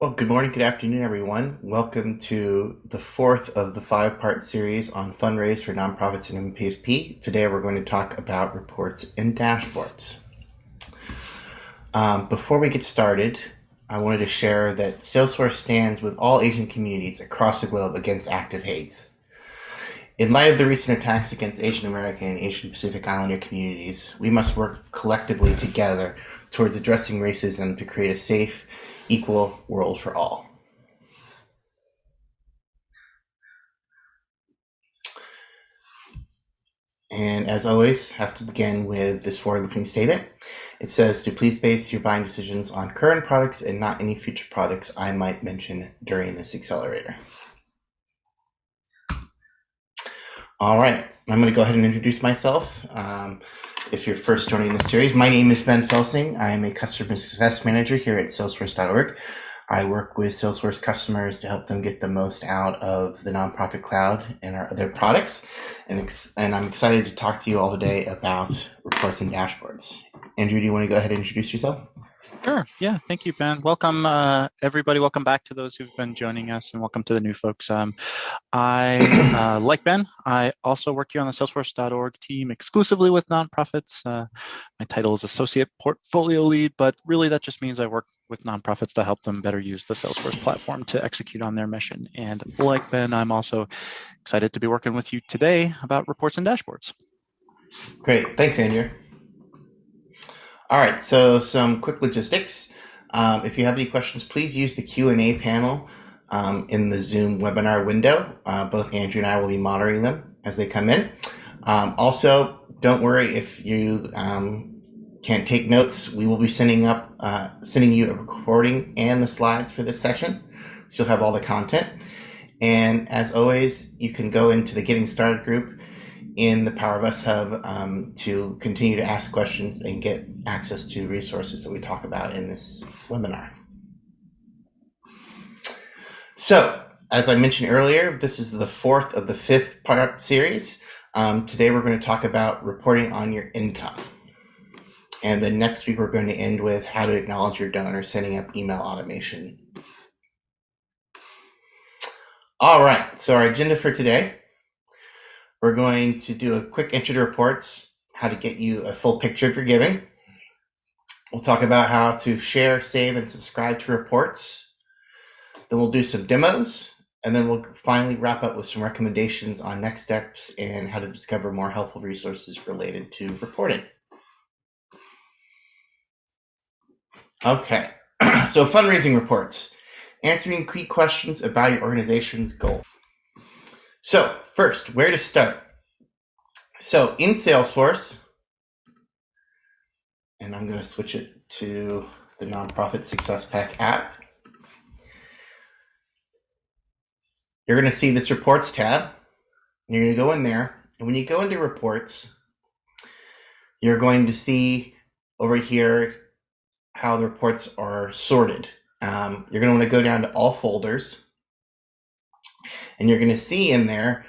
Well, good morning, good afternoon, everyone. Welcome to the fourth of the five part series on fundraise for nonprofits and NPSP. Today, we're going to talk about reports and dashboards. Um, before we get started, I wanted to share that Salesforce stands with all Asian communities across the globe against active hates. In light of the recent attacks against Asian American and Asian Pacific Islander communities, we must work collectively together towards addressing racism to create a safe, equal world for all. And as always, have to begin with this forward-looking statement. It says to please base your buying decisions on current products and not any future products I might mention during this accelerator. All right, I'm going to go ahead and introduce myself. Um, if you're first joining the series, my name is Ben Felsing. I am a customer success manager here at Salesforce.org. I work with Salesforce customers to help them get the most out of the nonprofit cloud and our other products. And, and I'm excited to talk to you all today about reports and dashboards. Andrew, do you want to go ahead and introduce yourself? Sure. Yeah. Thank you, Ben. Welcome, uh, everybody. Welcome back to those who've been joining us, and welcome to the new folks. Um, I, uh, like Ben, I also work here on the Salesforce.org team exclusively with nonprofits. Uh, my title is Associate Portfolio Lead, but really that just means I work with nonprofits to help them better use the Salesforce platform to execute on their mission. And like Ben, I'm also excited to be working with you today about reports and dashboards. Great. Thanks, Andrew. All right, so some quick logistics. Um, if you have any questions, please use the Q&A panel um, in the Zoom webinar window. Uh, both Andrew and I will be monitoring them as they come in. Um, also, don't worry if you um, can't take notes. We will be sending up, uh, sending you a recording and the slides for this session, so you'll have all the content. And as always, you can go into the Getting Started group in the Power of Us Hub um, to continue to ask questions and get access to resources that we talk about in this webinar. So, as I mentioned earlier, this is the fourth of the fifth part series. Um, today we're going to talk about reporting on your income. And then next week we're going to end with how to acknowledge your donor, setting up email automation. All right, so our agenda for today we're going to do a quick intro to reports, how to get you a full picture of your giving. We'll talk about how to share, save, and subscribe to reports. Then we'll do some demos, and then we'll finally wrap up with some recommendations on next steps and how to discover more helpful resources related to reporting. Okay, so fundraising reports, answering key questions about your organization's goal. So first, where to start? So in Salesforce, and I'm going to switch it to the Nonprofit Success Pack app. You're going to see this Reports tab. You're going to go in there, and when you go into Reports, you're going to see over here how the reports are sorted. Um, you're going to want to go down to All Folders, and you're going to see in there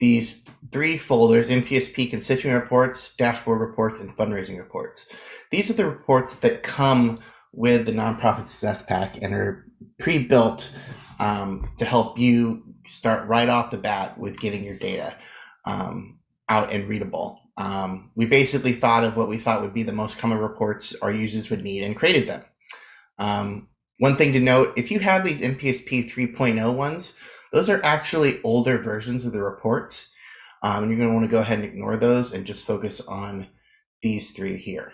these three folders, NPSP constituent reports, dashboard reports, and fundraising reports. These are the reports that come with the Nonprofit Success Pack and are pre-built um, to help you start right off the bat with getting your data um, out and readable. Um, we basically thought of what we thought would be the most common reports our users would need and created them. Um, one thing to note, if you have these NPSP 3.0 ones, those are actually older versions of the reports. Um, and you're going to want to go ahead and ignore those and just focus on these three here.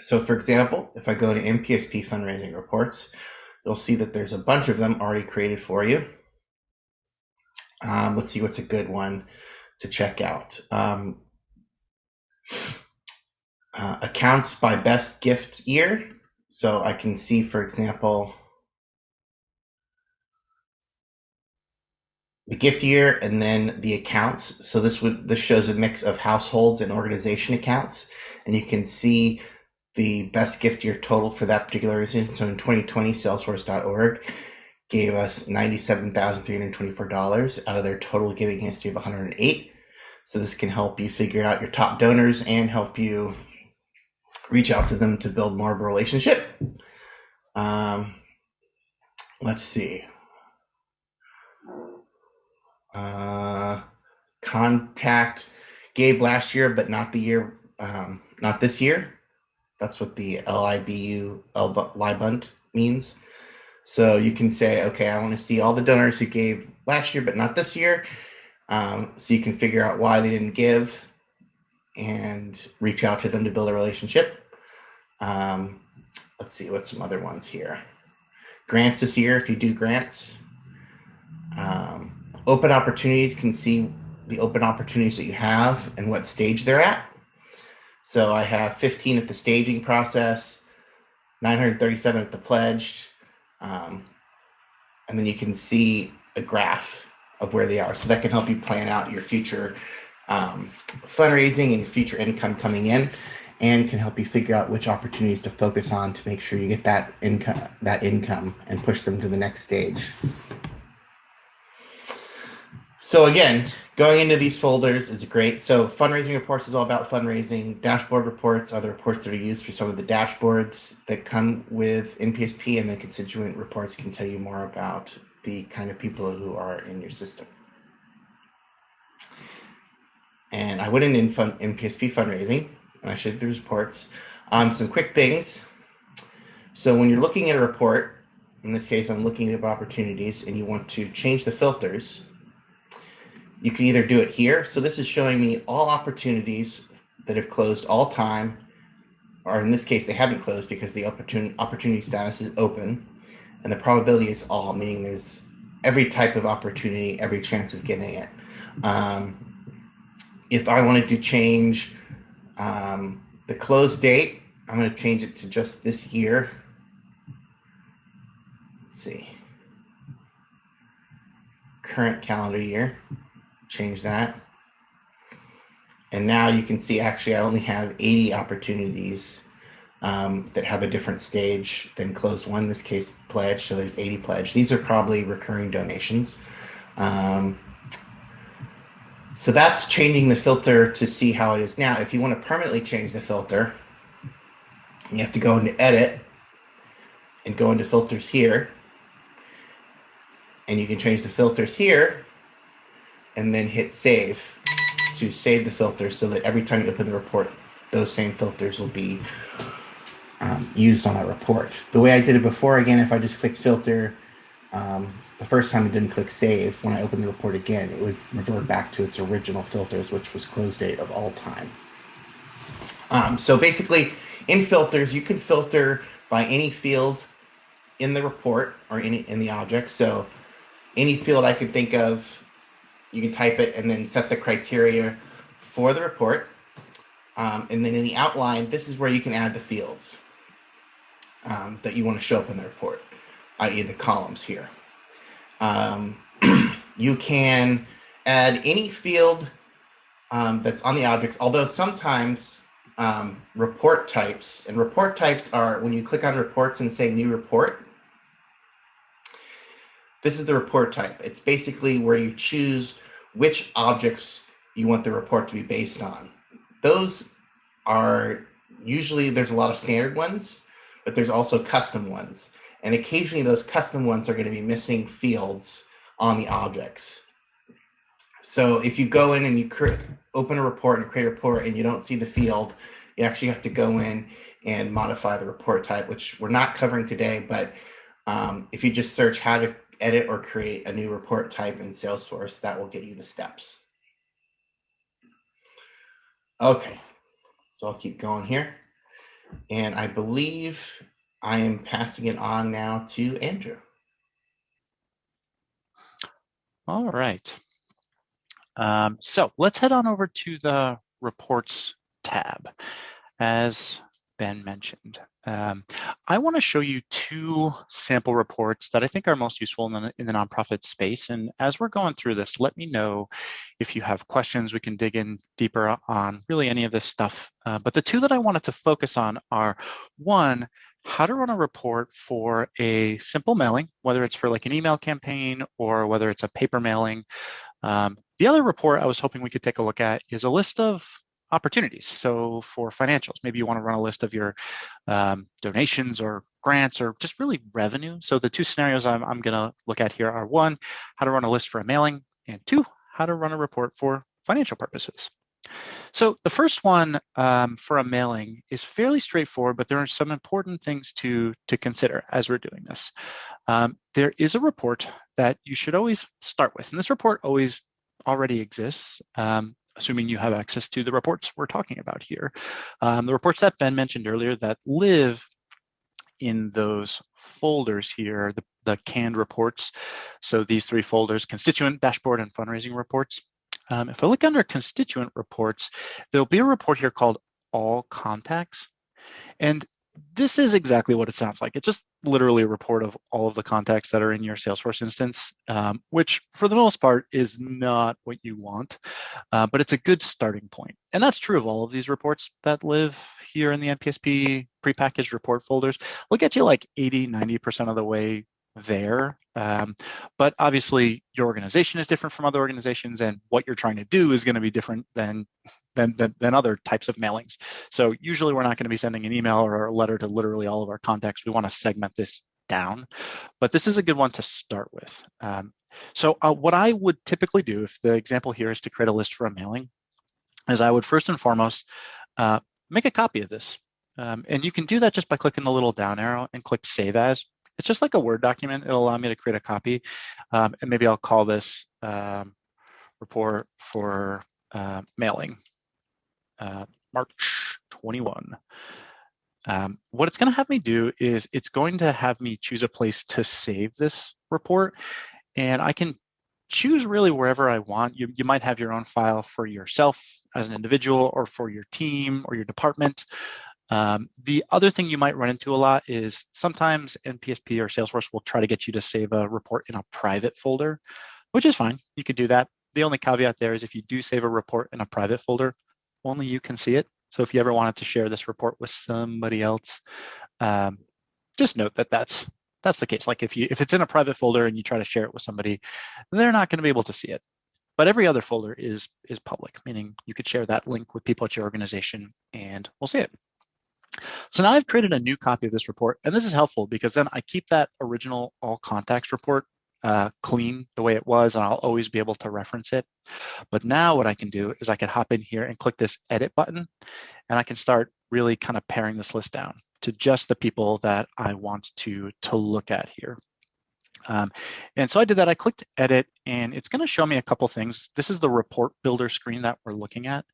So for example, if I go to NPSP fundraising reports, you'll see that there's a bunch of them already created for you. Um, let's see what's a good one to check out. Um, uh, accounts by best gift year. So I can see, for example, the gift year and then the accounts. So this would this shows a mix of households and organization accounts, and you can see the best gift year total for that particular organization. So in 2020, Salesforce.org gave us $97,324 out of their total giving history of 108. So this can help you figure out your top donors and help you reach out to them to build more of a relationship. Um, let's see. Uh, contact gave last year, but not the year, um, not this year. That's what the LYBU LYBUNT means. So you can say, okay, I want to see all the donors who gave last year, but not this year. Um, so you can figure out why they didn't give and reach out to them to build a relationship. Um, let's see what some other ones here. Grants this year, if you do grants. Um, open opportunities can see the open opportunities that you have and what stage they're at. So I have 15 at the staging process, 937 at the pledged, um, and then you can see a graph of where they are. So that can help you plan out your future um, fundraising and future income coming in, and can help you figure out which opportunities to focus on to make sure you get that income that income and push them to the next stage. So again, going into these folders is great. So fundraising reports is all about fundraising. Dashboard reports are the reports that are used for some of the dashboards that come with NPSP, and then constituent reports can tell you more about the kind of people who are in your system. And I went in in fun, NPSP fundraising, and I showed the reports. Um, some quick things. So when you're looking at a report, in this case, I'm looking at opportunities, and you want to change the filters you can either do it here. So this is showing me all opportunities that have closed all time, or in this case, they haven't closed because the opportunity, opportunity status is open. And the probability is all, meaning there's every type of opportunity, every chance of getting it. Um, if I wanted to change um, the close date, I'm going to change it to just this year. Let's see. Current calendar year change that. And now you can see actually I only have 80 opportunities um, that have a different stage than closed won, this case pledge. So there's 80 pledge. These are probably recurring donations. Um, so that's changing the filter to see how it is now. If you want to permanently change the filter, you have to go into edit and go into filters here. And you can change the filters here and then hit save to save the filters so that every time you open the report, those same filters will be um, used on that report. The way I did it before, again, if I just clicked filter, um, the first time it didn't click save, when I opened the report again, it would revert back to its original filters, which was close date of all time. Um, so basically, in filters, you can filter by any field in the report or any in the object. So any field I can think of you can type it and then set the criteria for the report. Um, and then in the outline, this is where you can add the fields um, that you want to show up in the report, i.e. the columns here. Um, you can add any field um, that's on the objects, although sometimes um, report types, and report types are when you click on reports and say new report, this is the report type. It's basically where you choose which objects you want the report to be based on. Those are usually there's a lot of standard ones, but there's also custom ones. And occasionally those custom ones are going to be missing fields on the objects. So if you go in and you create, open a report and create a report and you don't see the field, you actually have to go in and modify the report type, which we're not covering today. But um, if you just search how to edit or create a new report type in Salesforce, that will get you the steps. Okay, so I'll keep going here. And I believe I am passing it on now to Andrew. All right. Um, so let's head on over to the reports tab. As Ben mentioned, um, I want to show you two sample reports that I think are most useful in the, in the nonprofit space. And as we're going through this, let me know if you have questions. We can dig in deeper on really any of this stuff. Uh, but the two that I wanted to focus on are one, how to run a report for a simple mailing, whether it's for like an email campaign or whether it's a paper mailing. Um, the other report I was hoping we could take a look at is a list of opportunities. So for financials, maybe you want to run a list of your um, donations or grants or just really revenue. So the two scenarios I'm, I'm going to look at here are one, how to run a list for a mailing, and two, how to run a report for financial purposes. So the first one um, for a mailing is fairly straightforward, but there are some important things to, to consider as we're doing this. Um, there is a report that you should always start with, and this report always already exists, um, assuming you have access to the reports we're talking about here. Um, the reports that Ben mentioned earlier that live in those folders here, the, the canned reports. So these three folders, constituent, dashboard, and fundraising reports. Um, if I look under constituent reports, there'll be a report here called all contacts. And this is exactly what it sounds like. It's just literally a report of all of the contacts that are in your Salesforce instance, um, which for the most part is not what you want, uh, but it's a good starting point. And that's true of all of these reports that live here in the NPSP prepackaged report folders. We'll get you like 80, 90% of the way there. Um, but obviously your organization is different from other organizations and what you're trying to do is going to be different than, than, than, than, other types of mailings. So usually we're not going to be sending an email or a letter to literally all of our contacts. We want to segment this down, but this is a good one to start with. Um, so uh, what I would typically do if the example here is to create a list for a mailing is I would first and foremost uh, make a copy of this. Um, and you can do that just by clicking the little down arrow and click Save As. It's just like a Word document. It'll allow me to create a copy. Um, and maybe I'll call this um, report for uh, mailing uh, March 21. Um, what it's going to have me do is it's going to have me choose a place to save this report. And I can choose really wherever I want. You, you might have your own file for yourself as an individual or for your team or your department. Um, the other thing you might run into a lot is sometimes NPSP or Salesforce will try to get you to save a report in a private folder, which is fine. You could do that. The only caveat there is if you do save a report in a private folder, only you can see it. So if you ever wanted to share this report with somebody else, um, just note that that's that's the case. Like if you if it's in a private folder and you try to share it with somebody, they're not going to be able to see it. But every other folder is is public, meaning you could share that link with people at your organization and we'll see it. So now I've created a new copy of this report, and this is helpful because then I keep that original all contacts report uh, clean the way it was, and I'll always be able to reference it. But now what I can do is I can hop in here and click this edit button, and I can start really kind of paring this list down to just the people that I want to, to look at here. Um, and so I did that, I clicked edit, and it's gonna show me a couple things. This is the report builder screen that we're looking at.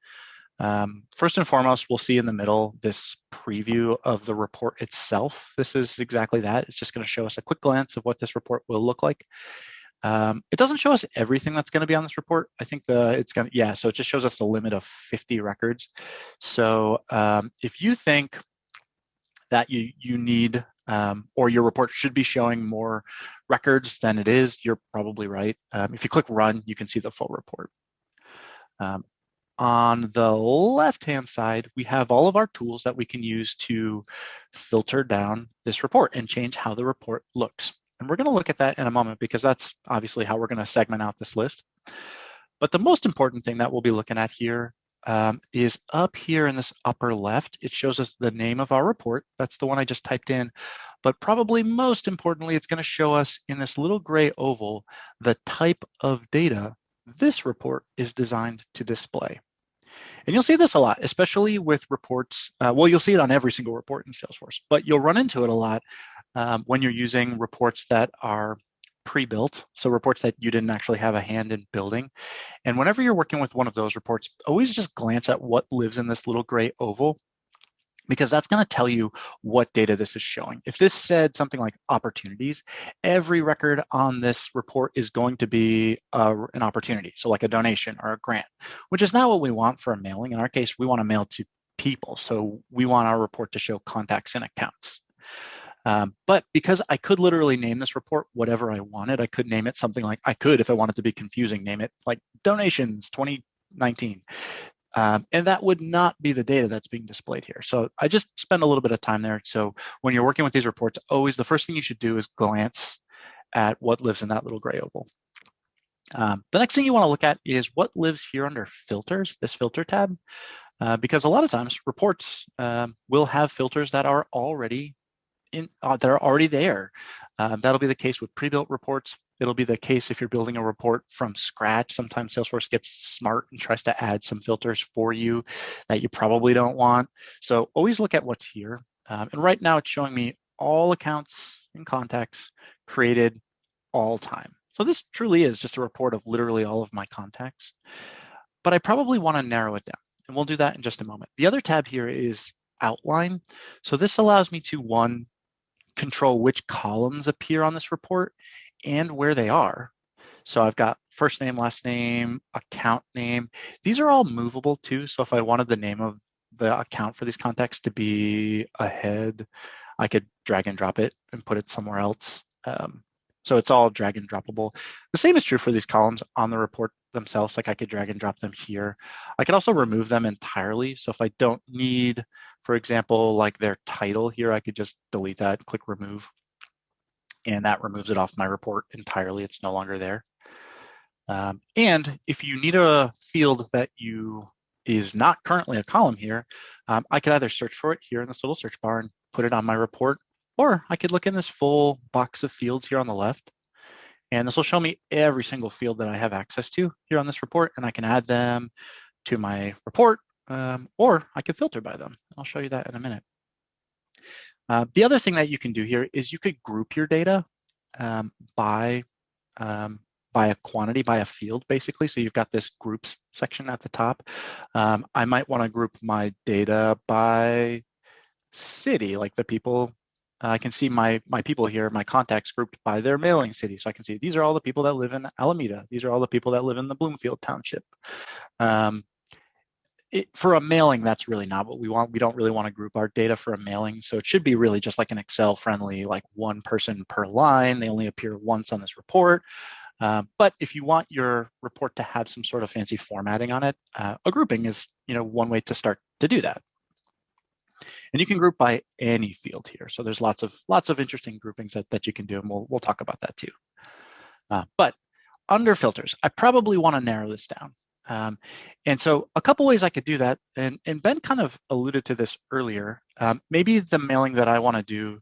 Um, first and foremost, we'll see in the middle this preview of the report itself. This is exactly that. It's just going to show us a quick glance of what this report will look like. Um, it doesn't show us everything that's going to be on this report. I think the it's going to, yeah, so it just shows us a limit of 50 records. So um, if you think that you, you need um, or your report should be showing more records than it is, you're probably right. Um, if you click run, you can see the full report. Um, on the left-hand side, we have all of our tools that we can use to filter down this report and change how the report looks. And we're going to look at that in a moment because that's obviously how we're going to segment out this list. But the most important thing that we'll be looking at here um, is up here in this upper left. It shows us the name of our report. That's the one I just typed in. But probably most importantly, it's going to show us in this little gray oval the type of data this report is designed to display. And you'll see this a lot, especially with reports. Uh, well, you'll see it on every single report in Salesforce, but you'll run into it a lot um, when you're using reports that are pre-built, so reports that you didn't actually have a hand in building. And whenever you're working with one of those reports, always just glance at what lives in this little gray oval because that's going to tell you what data this is showing. If this said something like opportunities, every record on this report is going to be uh, an opportunity, so like a donation or a grant, which is not what we want for a mailing. In our case, we want to mail to people, so we want our report to show contacts and accounts. Um, but because I could literally name this report whatever I wanted, I could name it something like, I could, if I wanted to be confusing, name it like donations 2019. Um, and that would not be the data that's being displayed here. So I just spend a little bit of time there. So when you're working with these reports, always the first thing you should do is glance at what lives in that little gray oval. Um, the next thing you want to look at is what lives here under filters, this filter tab. uh, because a lot of times reports um, will have filters that are already in, uh, that are already there. Um, that'll be the case with pre-built reports. It'll be the case if you're building a report from scratch. Sometimes Salesforce gets smart and tries to add some filters for you that you probably don't want. So always look at what's here. Um, and right now it's showing me all accounts and contacts created all time. So this truly is just a report of literally all of my contacts, but I probably wanna narrow it down and we'll do that in just a moment. The other tab here is outline. So this allows me to one, control which columns appear on this report and where they are. So I've got first name, last name, account name. These are all movable too. So if I wanted the name of the account for these contacts to be ahead, I could drag and drop it and put it somewhere else. Um, so it's all drag and droppable. The same is true for these columns on the report themselves. Like I could drag and drop them here. I could also remove them entirely. So if I don't need, for example, like their title here, I could just delete that, click remove, and that removes it off my report entirely. It's no longer there. Um, and if you need a field that you is not currently a column here, um, I could either search for it here in this little search bar and put it on my report, or I could look in this full box of fields here on the left, and this will show me every single field that I have access to here on this report, and I can add them to my report, um, or I could filter by them. I'll show you that in a minute. Uh, the other thing that you can do here is you could group your data um, by um, by a quantity, by a field, basically. So you've got this groups section at the top. Um, I might want to group my data by city, like the people I can see my my people here, my contacts grouped by their mailing city. So I can see these are all the people that live in Alameda. These are all the people that live in the Bloomfield Township. Um, it, for a mailing, that's really not what we want. We don't really want to group our data for a mailing. So it should be really just like an Excel friendly, like one person per line. They only appear once on this report. Uh, but if you want your report to have some sort of fancy formatting on it, uh, a grouping is you know one way to start to do that. And you can group by any field here. So there's lots of lots of interesting groupings that, that you can do, and we'll, we'll talk about that too. Uh, but under filters, I probably want to narrow this down. Um, and so a couple ways I could do that, and, and Ben kind of alluded to this earlier. Um, maybe the mailing that I want to do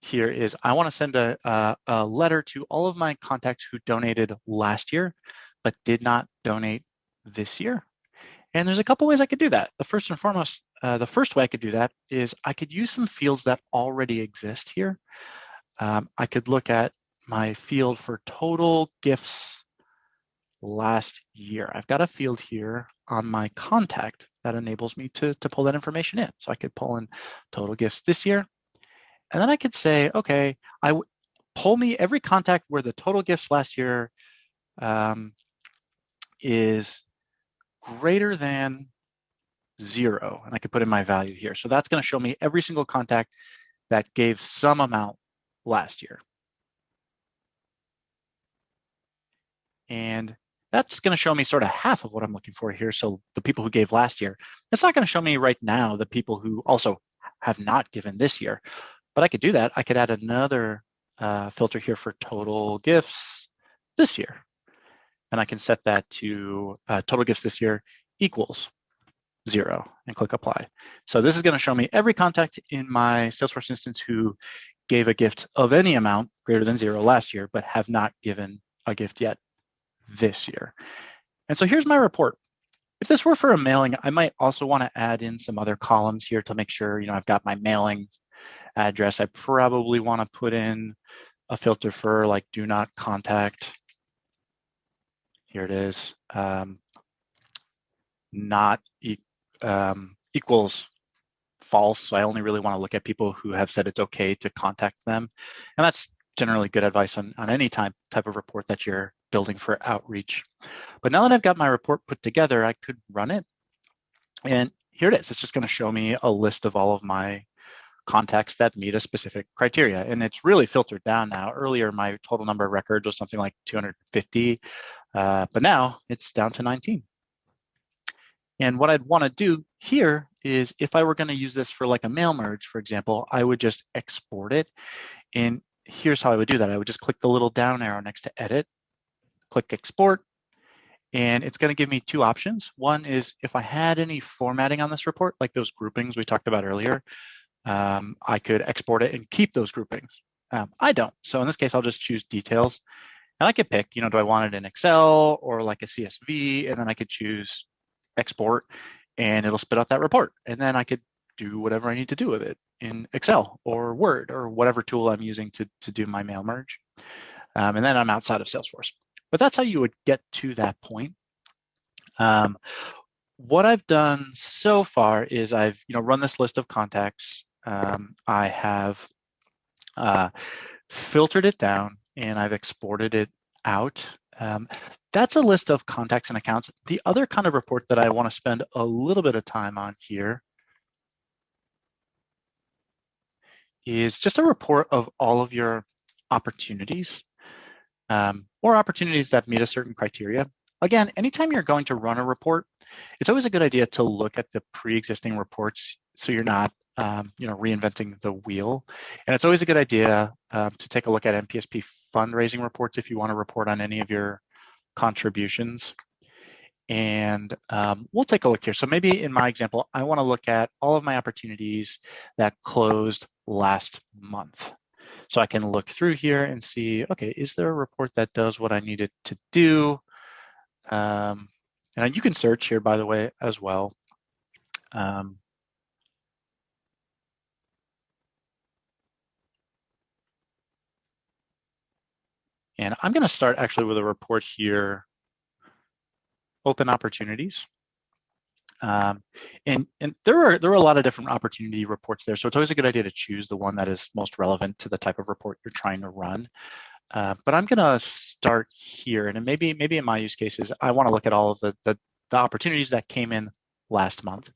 here is I want to send a, a, a, letter to all of my contacts who donated last year, but did not donate this year. And there's a couple ways I could do that. The first and foremost, uh, the first way I could do that is I could use some fields that already exist here. Um, I could look at my field for total gifts last year. I've got a field here on my contact that enables me to, to pull that information in. So I could pull in total gifts this year. And then I could say, okay, I pull me every contact where the total gifts last year um, is greater than zero, and I could put in my value here. So that's gonna show me every single contact that gave some amount last year. And that's gonna show me sort of half of what I'm looking for here. So the people who gave last year, it's not gonna show me right now the people who also have not given this year, but I could do that. I could add another uh, filter here for total gifts this year. And I can set that to uh, total gifts this year equals zero and click apply. So this is gonna show me every contact in my Salesforce instance who gave a gift of any amount greater than zero last year, but have not given a gift yet this year. And so here's my report. If this were for a mailing, I might also want to add in some other columns here to make sure, you know, I've got my mailing address. I probably want to put in a filter for like do not contact. Here it is. Um, not um, equals false. So I only really want to look at people who have said it's okay to contact them. And that's generally good advice on, on any type, type of report that you're building for outreach. But now that I've got my report put together, I could run it. And here it is. It's just going to show me a list of all of my contacts that meet a specific criteria. And it's really filtered down now. Earlier, my total number of records was something like 250, uh, but now it's down to 19. And what I'd want to do here is if I were going to use this for like a mail merge, for example, I would just export it. And here's how I would do that. I would just click the little down arrow next to edit, click export, And it's going to give me two options. One is if I had any formatting on this report, like those groupings we talked about earlier, um, I could export it and keep those groupings. Um, I don't. So in this case, I'll just choose details. And I could pick, you know, do I want it in Excel or like a CSV? And then I could choose export and it'll spit out that report. And then I could do whatever I need to do with it in Excel or Word or whatever tool I'm using to, to do my mail merge. Um, and then I'm outside of Salesforce. But that's how you would get to that point. Um, what I've done so far is I've you know run this list of contacts. Um, I have uh, filtered it down and I've exported it out. Um, that's a list of contacts and accounts. The other kind of report that I want to spend a little bit of time on here is just a report of all of your opportunities um, or opportunities that meet a certain criteria. Again, anytime you're going to run a report, it's always a good idea to look at the pre-existing reports so you're not um, you know, reinventing the wheel. And it's always a good idea um, to take a look at NPSP fundraising reports if you want to report on any of your contributions. And um, we'll take a look here. So maybe in my example, I want to look at all of my opportunities that closed last month. So I can look through here and see, okay, is there a report that does what I needed to do? Um, and you can search here, by the way, as well. Um, and I'm going to start actually with a report here, open opportunities. Um, and and there are there are a lot of different opportunity reports there, so it's always a good idea to choose the one that is most relevant to the type of report you're trying to run. Uh, but I'm going to start here, and maybe maybe in my use cases, I want to look at all of the, the the opportunities that came in last month.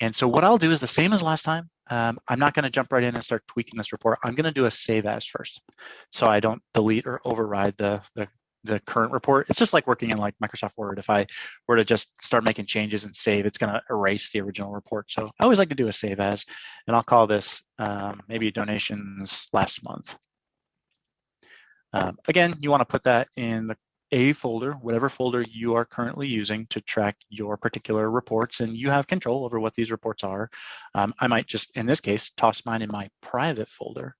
And so what I'll do is the same as last time. Um, I'm not going to jump right in and start tweaking this report. I'm going to do a save as first, so I don't delete or override the, the the current report. It's just like working in like Microsoft Word. If I were to just start making changes and save, it's going to erase the original report. So I always like to do a save as, and I'll call this um, maybe donations last month. Um, again, you want to put that in the a folder, whatever folder you are currently using to track your particular reports, and you have control over what these reports are. Um, I might just, in this case, toss mine in my private folder.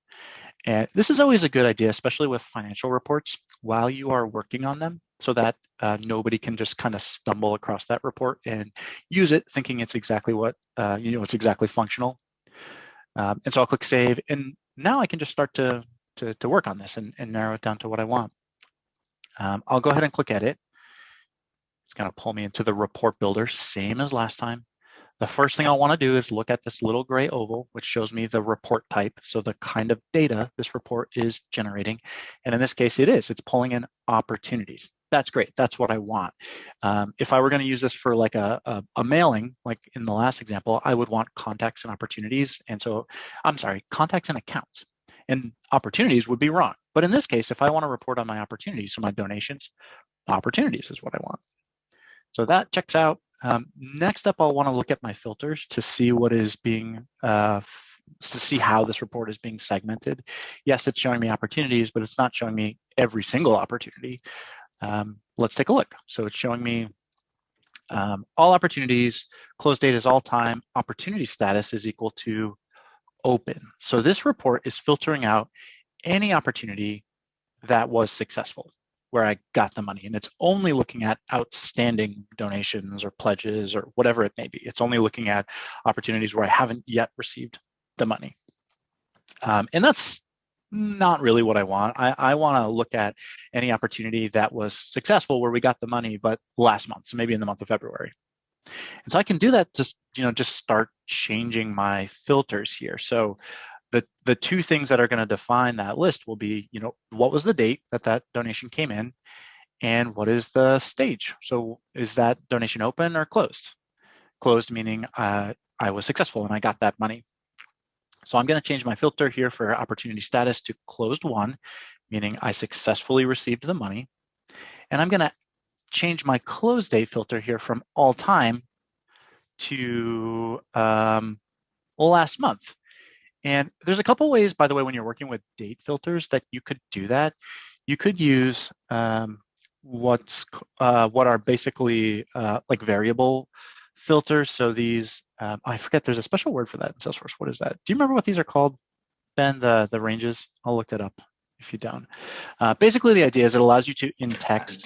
And this is always a good idea, especially with financial reports while you are working on them so that uh, nobody can just kind of stumble across that report and use it thinking it's exactly what, uh, you know, it's exactly functional. Um, and so I'll click save and now I can just start to, to, to work on this and, and, narrow it down to what I want. Um, I'll go ahead and click edit. It's gonna pull me into the report builder, same as last time. The first thing want to do is look at this little gray oval, which shows me the report type. So the kind of data this report is generating. And in this case, it is. It's pulling in opportunities. That's great. That's what I want. Um, if I were going to use this for like a, a, a, mailing, like in the last example, I would want contacts and opportunities. And so, I'm sorry, contacts and accounts. And opportunities would be wrong. But in this case, if I want to report on my opportunities, so my donations, opportunities is what I want. So that checks out. Um, next up, I'll want to look at my filters to see what is being, uh, to see how this report is being segmented. Yes, it's showing me opportunities, but it's not showing me every single opportunity. Um, let's take a look. So it's showing me um, all opportunities, close date is all time, opportunity status is equal to open. So this report is filtering out any opportunity that was successful where I got the money. And it's only looking at outstanding donations or pledges or whatever it may be. It's only looking at opportunities where I haven't yet received the money. Um, and that's not really what I want. I, I want to look at any opportunity that was successful where we got the money, but last month, so maybe in the month of February. And so I can do that to, you know, just start changing my filters here. So the, the two things that are going to define that list will be, you know, what was the date that that donation came in and what is the stage? So is that donation open or closed? Closed meaning uh, I was successful and I got that money. So I'm going to change my filter here for opportunity status to closed won, meaning I successfully received the money. And I'm going to change my close date filter here from all time to um, last month. And there's a couple ways, by the way, when you're working with date filters that you could do that. You could use um, what's uh, what are basically uh, like variable filters. So these, um, I forget, there's a special word for that in Salesforce. What is that? Do you remember what these are called, Ben? The the ranges. I'll look that up if you don't. Uh, basically, the idea is it allows you to in text.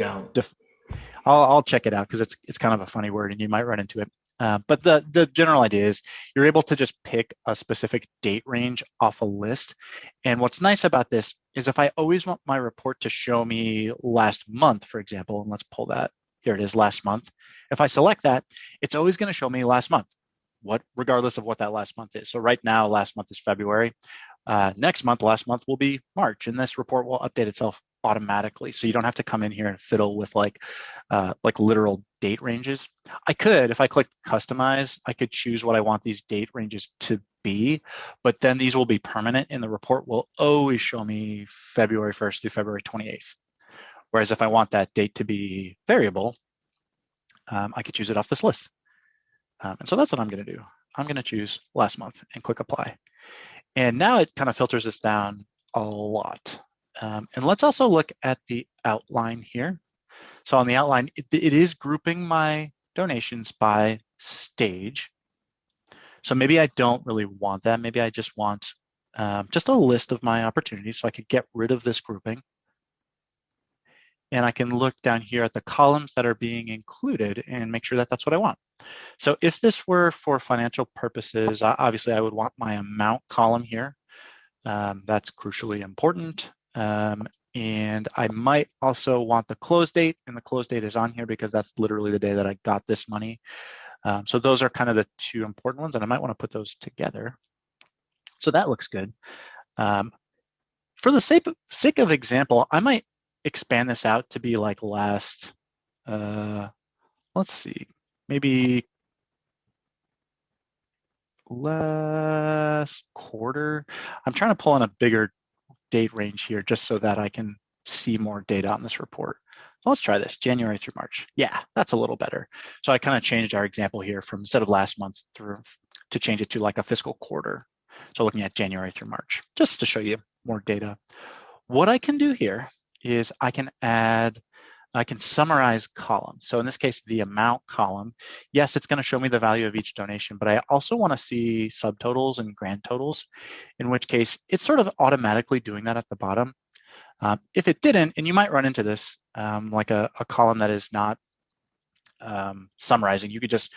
I'll, I'll check it out because it's it's kind of a funny word and you might run into it. Uh, but the the general idea is you're able to just pick a specific date range off a list. And what's nice about this is if I always want my report to show me last month, for example, and let's pull that. Here it is, last month. If I select that, it's always going to show me last month, what regardless of what that last month is. So right now, last month is February. Uh, next month, last month will be March, and this report will update itself automatically. So you don't have to come in here and fiddle with like uh, like literal date ranges. I could, if I click customize, I could choose what I want these date ranges to be, but then these will be permanent and the report will always show me February 1st through February 28th. Whereas if I want that date to be variable, um, I could choose it off this list. Um, and so that's what I'm gonna do. I'm gonna choose last month and click apply. And now it kind of filters this down a lot. Um, and let's also look at the outline here. So on the outline, it, it is grouping my donations by stage. So maybe I don't really want that. Maybe I just want um, just a list of my opportunities so I could get rid of this grouping. And I can look down here at the columns that are being included and make sure that that's what I want. So if this were for financial purposes, obviously I would want my amount column here. Um, that's crucially important. Um, and I might also want the close date, and the close date is on here because that's literally the day that I got this money. Um, so those are kind of the two important ones, and I might want to put those together. So that looks good. Um, for the sake of, sake of example, I might expand this out to be like last, uh, let's see, maybe last quarter. I'm trying to pull in a bigger date range here just so that I can see more data on this report. Let's try this, January through March. Yeah, that's a little better. So I kind of changed our example here from instead of last month through to change it to like a fiscal quarter. So looking at January through March, just to show you more data. What I can do here is I can add, I can summarize columns. So in this case, the amount column, yes, it's gonna show me the value of each donation, but I also wanna see subtotals and grand totals, in which case it's sort of automatically doing that at the bottom. Um, if it didn't, and you might run into this, um, like a, a, column that is not um, summarizing, you could just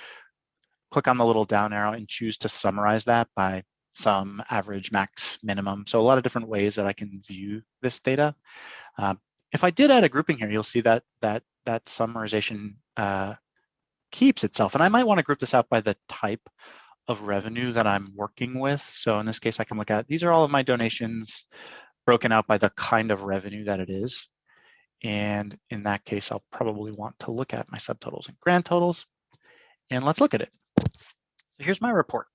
click on the little down arrow and choose to summarize that by some average, max, minimum. So a lot of different ways that I can view this data. Um, if I did add a grouping here, you'll see that that that summarization uh, keeps itself. And I might want to group this out by the type of revenue that I'm working with. So in this case, I can look at, these are all of my donations broken out by the kind of revenue that it is. And in that case, I'll probably want to look at my subtotals and grand totals. And let's look at it. So here's my report.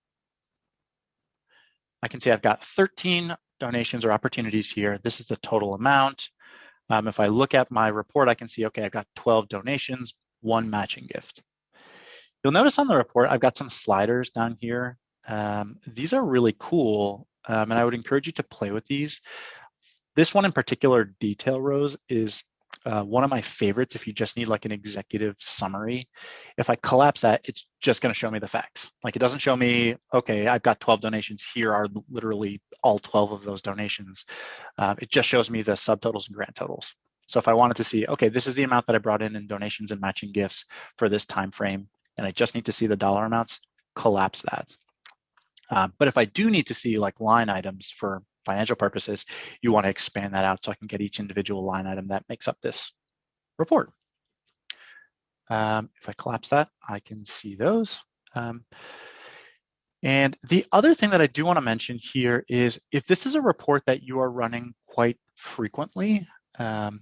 I can see I've got 13 donations or opportunities here. This is the total amount. Um, if I look at my report, I can see, okay, I've got 12 donations, one matching gift. You'll notice on the report, I've got some sliders down here. Um, these are really cool, um, and I would encourage you to play with these. This one in particular, detail rows, is uh, one of my favorites if you just need like an executive summary. If I collapse that, it's just going to show me the facts. Like it doesn't show me, okay, I've got 12 donations. Here are literally all 12 of those donations. Uh, it just shows me the subtotals and grant totals. So if I wanted to see, okay, this is the amount that I brought in in donations and matching gifts for this time frame, and I just need to see the dollar amounts, collapse that. Uh, but if I do need to see like line items for financial purposes, you want to expand that out so I can get each individual line item that makes up this report. Um, if I collapse that, I can see those. Um, and the other thing that I do want to mention here is if this is a report that you are running quite frequently, um,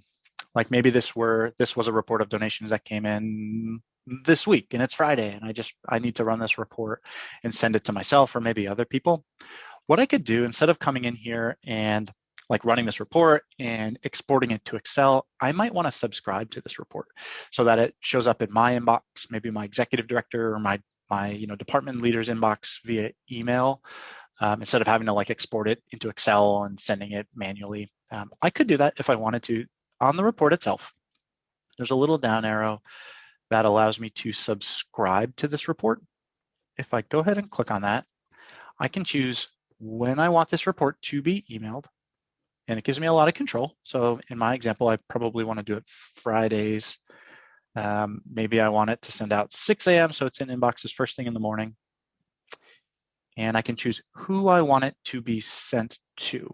like maybe this were this was a report of donations that came in this week and it's Friday and I just I need to run this report and send it to myself or maybe other people. What I could do instead of coming in here and like running this report and exporting it to Excel, I might want to subscribe to this report so that it shows up in my inbox, maybe my executive director or my my you know department leader's inbox via email um, instead of having to like export it into Excel and sending it manually. Um, I could do that if I wanted to on the report itself. there's a little down arrow that allows me to subscribe to this report. If I go ahead and click on that, I can choose when I want this report to be emailed, and it gives me a lot of control. So in my example, I probably want to do it Fridays. Um, maybe I want it to send out 6 a.m. so it's in inboxes first thing in the morning. And I can choose who I want it to be sent to.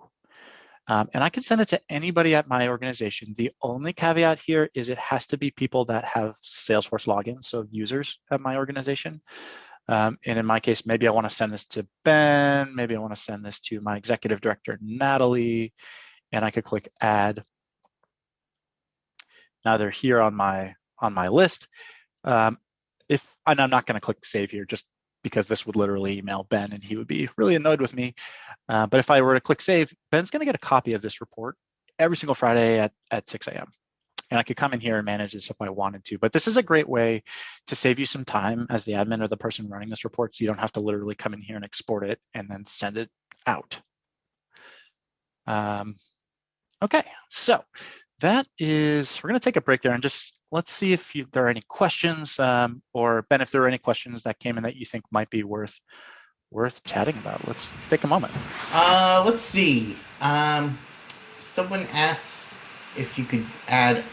Um, and I can send it to anybody at my organization. The only caveat here is it has to be people that have Salesforce logins, so users at my organization. Um, and in my case, maybe I want to send this to Ben, maybe I want to send this to my executive director, Natalie, and I could click add. Now they're here on my on my list. Um, if and I'm not going to click save here just because this would literally email Ben and he would be really annoyed with me. Uh, but if I were to click save, Ben's going to get a copy of this report every single Friday at, at 6 a.m. And I could come in here and manage this if I wanted to. But this is a great way to save you some time as the admin or the person running this report so you don't have to literally come in here and export it and then send it out. Um, okay, so that is, we're going to take a break there and just let's see if you, there are any questions um, or Ben, if there are any questions that came in that you think might be worth worth chatting about. Let's take a moment. Uh, let's see. Um, someone asks if you could add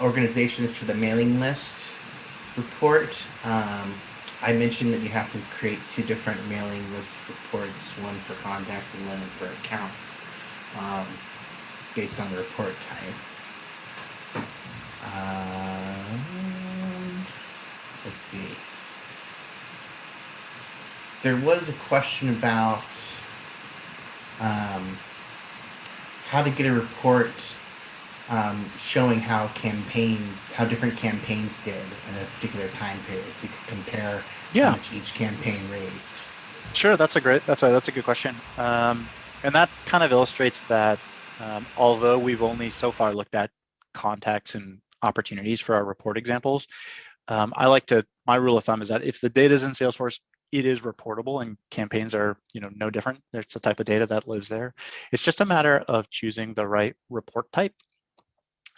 organizations to the mailing list report. Um, I mentioned that you have to create two different mailing list reports, one for contacts and one for accounts. Um, based on the report type. Um, let's see. There was a question about um, how to get a report um, showing how campaigns, how different campaigns did in a particular time period, so you could compare yeah. how much each campaign raised. Sure, that's a great, that's a that's a good question, um, and that kind of illustrates that um, although we've only so far looked at contacts and opportunities for our report examples, um, I like to, my rule of thumb is that if the data is in Salesforce, it is reportable and campaigns are you know no different. There's the type of data that lives there. It's just a matter of choosing the right report type.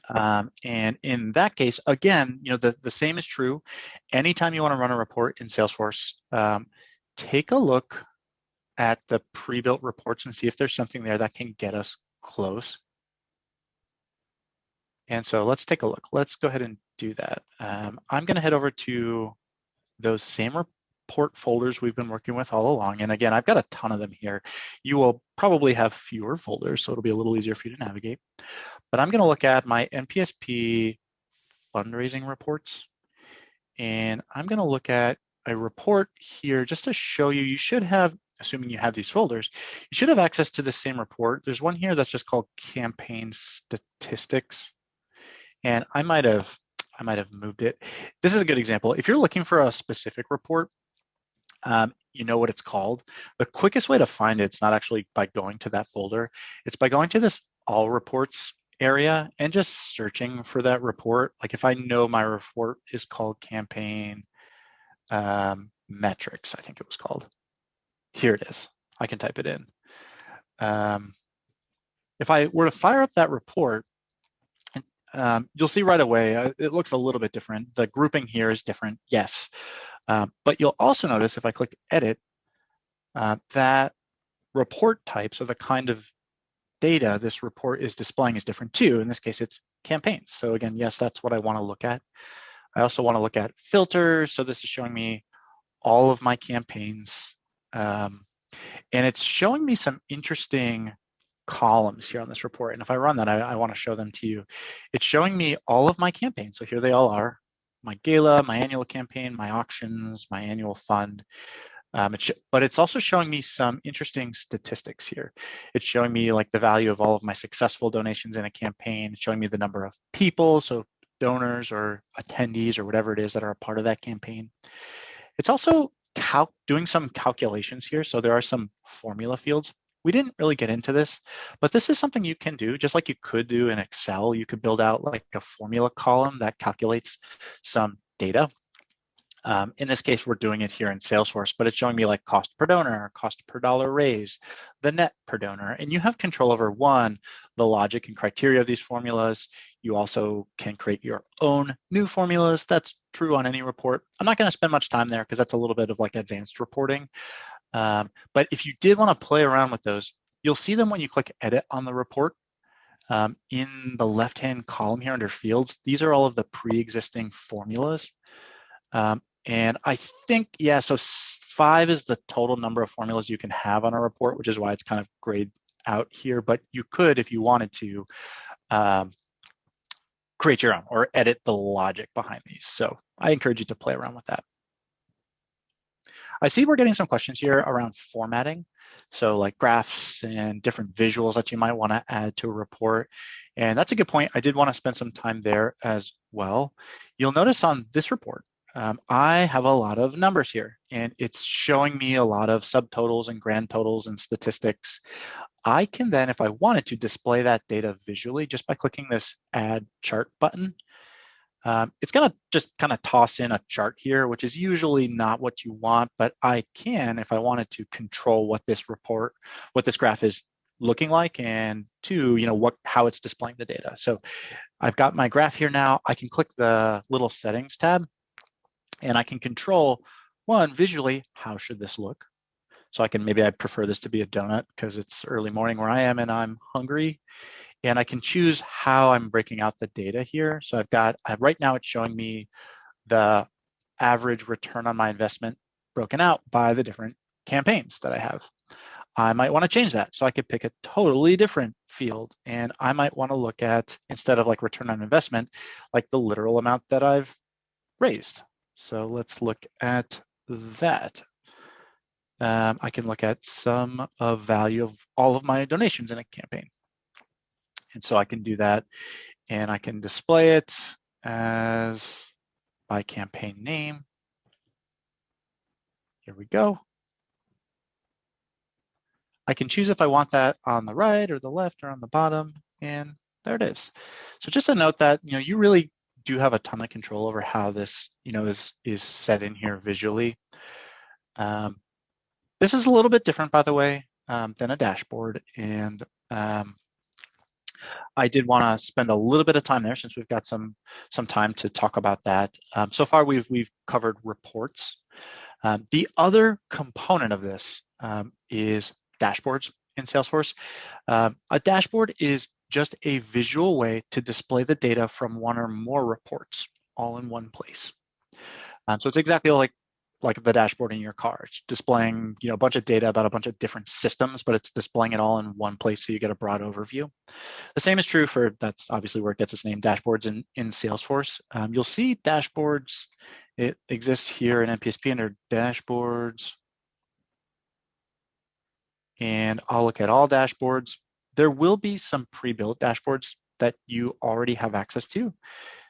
Um, and in that case, again, you know the, the same is true. Anytime you want to run a report in Salesforce, um, take a look at the pre-built reports and see if there's something there that can get us close. And so let's take a look. Let's go ahead and do that. Um, I'm going to head over to those same report folders we've been working with all along. And again, I've got a ton of them here. You will probably have fewer folders, so it'll be a little easier for you to navigate. But I'm going to look at my NPSP fundraising reports. And I'm going to look at a report here just to show you, you should have assuming you have these folders, you should have access to the same report. There's one here that's just called campaign statistics. And I might have I might have moved it. This is a good example. If you're looking for a specific report, um, you know what it's called. The quickest way to find it, it's not actually by going to that folder. It's by going to this all reports area and just searching for that report. Like if I know my report is called campaign um, metrics, I think it was called. Here it is. I can type it in. Um, if I were to fire up that report, um, you'll see right away, uh, it looks a little bit different. The grouping here is different, yes. Uh, but you'll also notice if I click edit, uh, that report types or the kind of data this report is displaying is different too. In this case, it's campaigns. So again, yes, that's what I wanna look at. I also wanna look at filters. So this is showing me all of my campaigns um, and it's showing me some interesting columns here on this report. And if I run that, I, I want to show them to you. It's showing me all of my campaigns. So here they all are, my gala, my annual campaign, my auctions, my annual fund. Um, it's, but it's also showing me some interesting statistics here. It's showing me like the value of all of my successful donations in a campaign. Showing me the number of people, so donors or attendees or whatever it is that are a part of that campaign. It's also doing some calculations here. So there are some formula fields. We didn't really get into this, but this is something you can do just like you could do in Excel. You could build out like a formula column that calculates some data. Um, in this case, we're doing it here in Salesforce, but it's showing me like cost per donor, cost per dollar raised, the net per donor. And you have control over one, the logic and criteria of these formulas. You also can create your own new formulas. That's true on any report. I'm not going to spend much time there because that's a little bit of like advanced reporting. Um, but if you did want to play around with those, you'll see them when you click edit on the report. Um, in the left-hand column here under fields, these are all of the pre-existing formulas. Um, and I think, yeah, so five is the total number of formulas you can have on a report, which is why it's kind of grayed out here. But you could, if you wanted to, um, create your own or edit the logic behind these. So I encourage you to play around with that. I see we're getting some questions here around formatting. So like graphs and different visuals that you might want to add to a report. And that's a good point. I did want to spend some time there as well. You'll notice on this report, um, I have a lot of numbers here and it's showing me a lot of subtotals and grand totals and statistics. I can then, if I wanted to, display that data visually just by clicking this add chart button. Um, it's gonna just kind of toss in a chart here, which is usually not what you want, but I can, if I wanted to control what this report, what this graph is looking like and two, you know, what how it's displaying the data. So I've got my graph here now. I can click the little settings tab and I can control one visually, how should this look? So I can, maybe I prefer this to be a donut because it's early morning where I am and I'm hungry. And I can choose how I'm breaking out the data here. So I've got, right now it's showing me the average return on my investment broken out by the different campaigns that I have. I might want to change that. So I could pick a totally different field and I might want to look at, instead of like return on investment, like the literal amount that I've raised. So let's look at that. Um, I can look at sum of value of all of my donations in a campaign. And so I can do that and I can display it as by campaign name. Here we go. I can choose if I want that on the right or the left or on the bottom, and there it is. So just a note that you know you really do have a ton of control over how this, you know, is is set in here visually. Um, this is a little bit different, by the way, um, than a dashboard, and um, I did want to spend a little bit of time there since we've got some some time to talk about that. Um, so far, we've we've covered reports. Um, the other component of this um, is dashboards in Salesforce. a dashboard is just a visual way to display the data from one or more reports all in one place. Um, so it's exactly like like the dashboard in your car. It's displaying you know a bunch of data about a bunch of different systems, but it's displaying it all in one place so you get a broad overview. The same is true for that's obviously where it gets its name, dashboards in in Salesforce. Um, you'll see dashboards. It exists here in NPSP under dashboards, and I'll look at all dashboards. There will be some pre-built dashboards that you already have access to.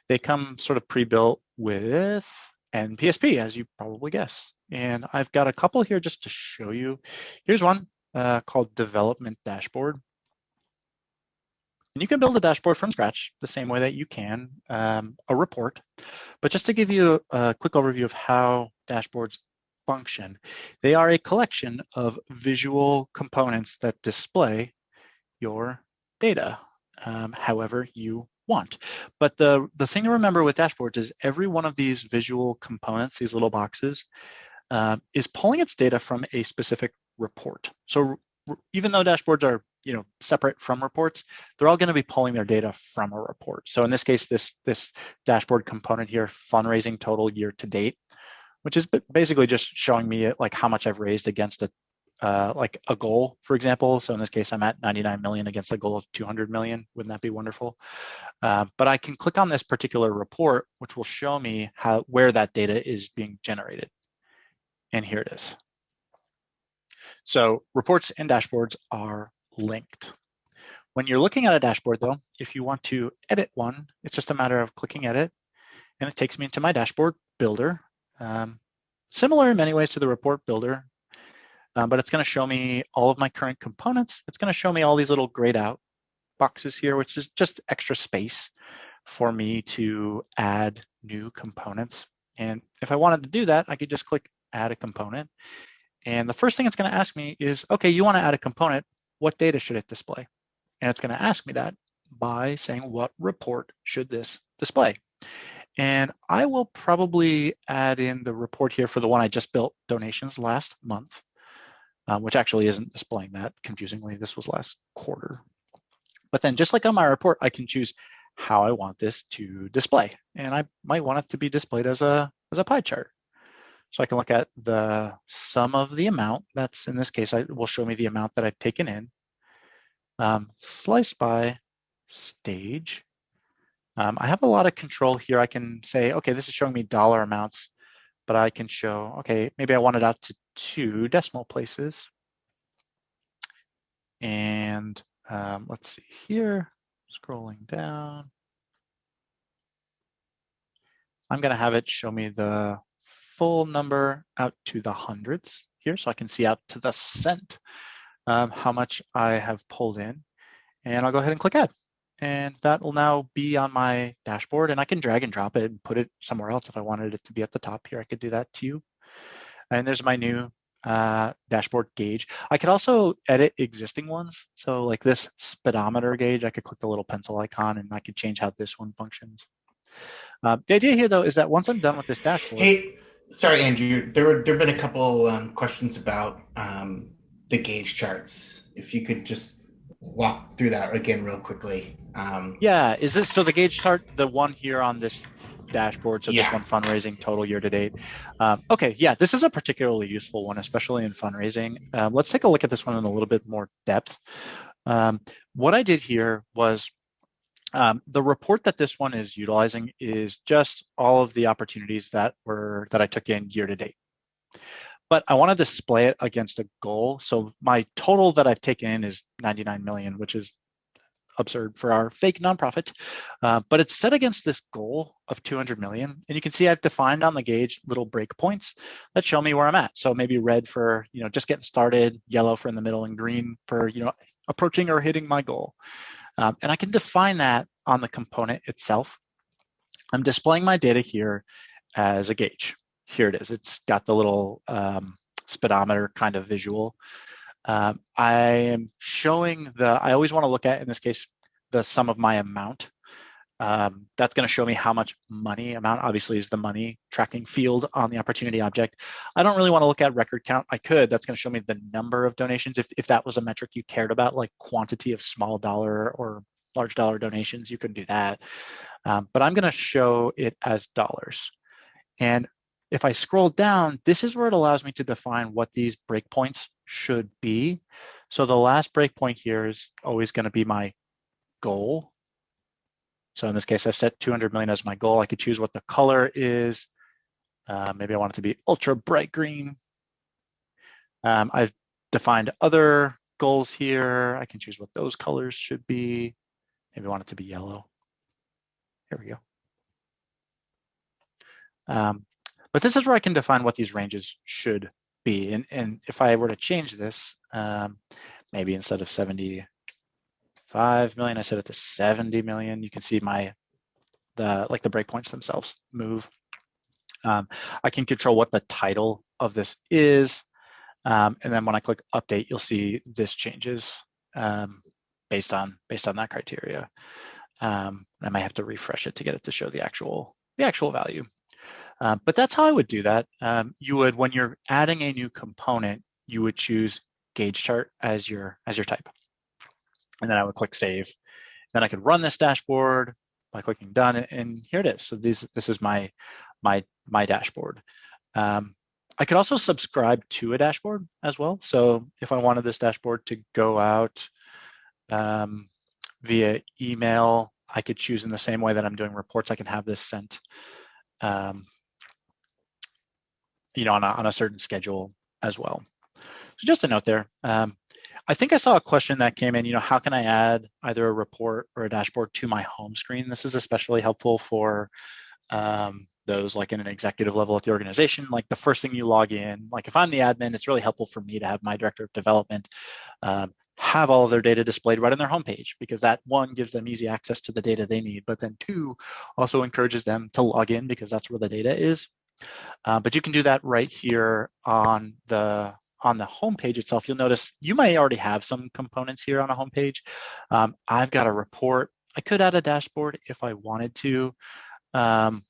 They come sort of pre-built with NPSP, as you probably guess. And I've got a couple here just to show you. Here's one uh, called Development Dashboard. And you can build a dashboard from scratch the same way that you can um, a report. But just to give you a, a quick overview of how dashboards function, they are a collection of visual components that display your data um, however you want. But the, the thing to remember with dashboards is every one of these visual components, these little boxes, uh, is pulling its data from a specific report. So even though dashboards are you know separate from reports, they're all going to be pulling their data from a report. So in this case, this this dashboard component here, fundraising total year to date, which is basically just showing me like how much I've raised against a uh, like a goal, for example. So in this case, I'm at 99 million against a goal of 200 million. Wouldn't that be wonderful? Uh, but I can click on this particular report, which will show me how where that data is being generated. And here it is. So reports and dashboards are linked. When you're looking at a dashboard though, if you want to edit one, it's just a matter of clicking edit and it takes me into my dashboard builder. Um, similar in many ways to the report builder, um, but it's going to show me all of my current components. It's going to show me all these little grayed out boxes here, which is just extra space for me to add new components. And if I wanted to do that, I could just click add a component. And the first thing it's going to ask me is, okay, you want to add a component. What data should it display? And it's going to ask me that by saying, what report should this display? And I will probably add in the report here for the one I just built donations last month, um, which actually isn't displaying that confusingly. This was last quarter. But then just like on my report, I can choose how I want this to display. And I might want it to be displayed as a, as a pie chart. So I can look at the sum of the amount. That's in this case, I will show me the amount that I've taken in, um, sliced by stage. Um, I have a lot of control here. I can say, okay, this is showing me dollar amounts, but I can show, okay, maybe I want it out to two decimal places. And um, let's see here, scrolling down. I'm gonna have it show me the full number out to the hundreds here, so I can see out to the cent um, how much I have pulled in. And I'll go ahead and click add. And that will now be on my dashboard and I can drag and drop it and put it somewhere else. If I wanted it to be at the top here, I could do that too. And there's my new uh, dashboard gauge. I could also edit existing ones. So like this speedometer gauge, I could click the little pencil icon and I could change how this one functions. Uh, the idea here though is that once I'm done with this dashboard. Hey, sorry, Andrew, there were there have been a couple um, questions about um, the gauge charts. If you could just walk through that again real quickly. Um, yeah, is this so the gauge chart, the one here on this dashboard. So yeah. this one fundraising total year to date. Um, okay, yeah, this is a particularly useful one, especially in fundraising. Um, let's take a look at this one in a little bit more depth. Um, what I did here was um, the report that this one is utilizing is just all of the opportunities that were that I took in year to date. But I want to display it against a goal. So my total that I've taken in is 99 million, which is absurd for our fake nonprofit, uh, but it's set against this goal of 200 million. And you can see I've defined on the gauge little breakpoints that show me where I'm at. So maybe red for, you know, just getting started, yellow for in the middle, and green for, you know, approaching or hitting my goal. Um, and I can define that on the component itself. I'm displaying my data here as a gauge. Here it is. It's got the little um, speedometer kind of visual. Um, I am showing the, I always want to look at, in this case, the sum of my amount. Um, that's going to show me how much money amount obviously is the money tracking field on the opportunity object. I don't really want to look at record count. I could, that's going to show me the number of donations. If, if that was a metric you cared about, like quantity of small dollar or large dollar donations, you can do that. Um, but I'm going to show it as dollars. And if I scroll down, this is where it allows me to define what these breakpoints should be. So the last breakpoint here is always going to be my goal. So in this case, I've set 200 million as my goal. I could choose what the color is. Uh, maybe I want it to be ultra bright green. Um, I've defined other goals here. I can choose what those colors should be. Maybe I want it to be yellow. Here we go. Um, but this is where I can define what these ranges should be. And, and if I were to change this, um, maybe instead of 75 million, I set it to 70 million. You can see my, the like the breakpoints themselves move. Um, I can control what the title of this is. Um, and then when I click update, you'll see this changes um, based on based on that criteria. Um, I might have to refresh it to get it to show the actual the actual value. Uh, but that's how I would do that. Um, you would, when you're adding a new component, you would choose gauge chart as your as your type. And then I would click save. Then I could run this dashboard by clicking done, and here it is. So this this is my my my dashboard. Um, I could also subscribe to a dashboard as well. So if I wanted this dashboard to go out um, via email, I could choose in the same way that I'm doing reports. I can have this sent um, you know, on a, on a certain schedule as well. So just a note there. Um, I think I saw a question that came in, you know, how can I add either a report or a dashboard to my home screen? This is especially helpful for um, those like in an executive level at the organization. Like the first thing you log in, like if I'm the admin, it's really helpful for me to have my director of development um, have all of their data displayed right on their homepage because that one gives them easy access to the data they need, but then two also encourages them to log in because that's where the data is. Uh, but you can do that right here on the on the home page itself. You'll notice you may already have some components here on a home page. Um, I've got a report. I could add a dashboard if I wanted to. Um,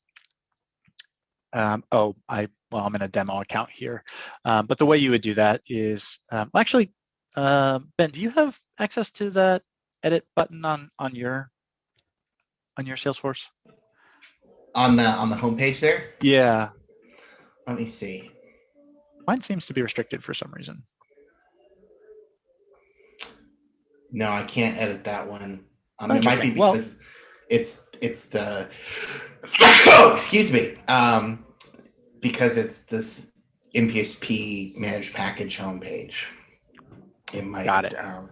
um, oh, I well, I'm in a demo account here. Um, but the way you would do that is um, actually, uh, Ben, do you have access to that edit button on on your on your Salesforce? On the on the homepage there. Yeah. Let me see. Mine seems to be restricted for some reason. No, I can't edit that one. Um, Oh, it might be interesting. Well- because it's it's the oh, excuse me. Um, because it's this NPSP managed package homepage. It might. Got it. Um,